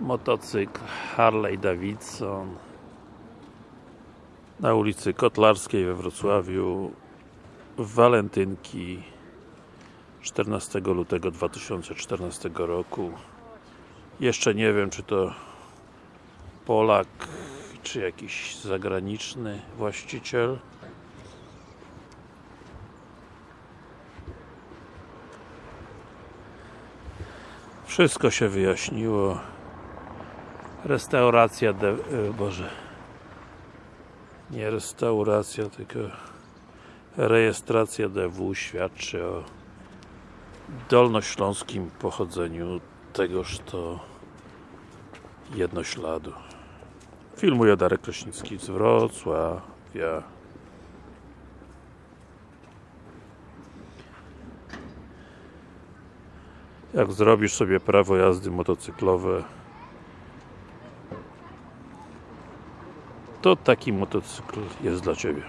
motocykl Harley Davidson na ulicy Kotlarskiej we Wrocławiu w walentynki 14 lutego 2014 roku. Jeszcze nie wiem czy to Polak czy jakiś zagraniczny właściciel. Wszystko się wyjaśniło restauracja de... e, Boże nie restauracja, tylko rejestracja DW świadczy o dolnośląskim pochodzeniu tegoż to jednośladu. Filmuje Darek Kraśnicki z Wrocławia. Jak zrobisz sobie prawo jazdy motocyklowe to taki motocykl jest dla Ciebie.